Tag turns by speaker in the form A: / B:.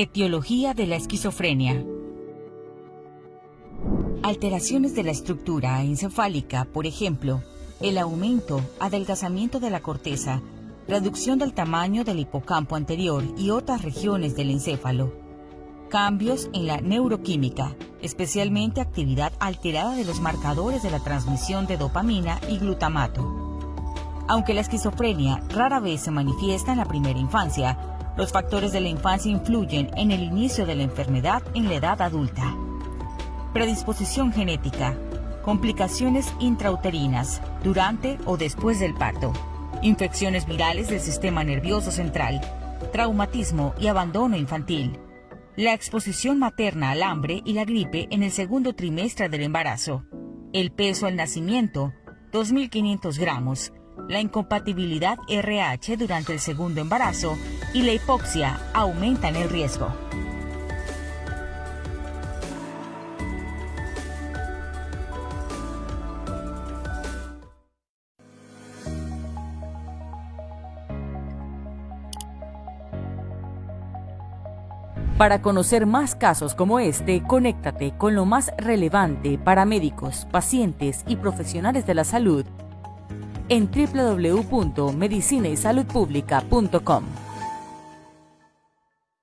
A: Etiología de la esquizofrenia. Alteraciones de la estructura encefálica, por ejemplo, el aumento, adelgazamiento de la corteza, reducción del tamaño del hipocampo anterior y otras regiones del encéfalo. Cambios en la neuroquímica, especialmente actividad alterada de los marcadores de la transmisión de dopamina y glutamato. Aunque la esquizofrenia rara vez se manifiesta en la primera infancia, los factores de la infancia influyen en el inicio de la enfermedad en la edad adulta. Predisposición genética. Complicaciones intrauterinas durante o después del parto. Infecciones virales del sistema nervioso central. Traumatismo y abandono infantil. La exposición materna al hambre y la gripe en el segundo trimestre del embarazo. El peso al nacimiento, 2.500 gramos. La incompatibilidad RH durante el segundo embarazo y la hipoxia aumentan el riesgo. Para conocer más casos como este, conéctate con lo más relevante para médicos, pacientes y profesionales de la salud en www.medicinaysaludpublica.com.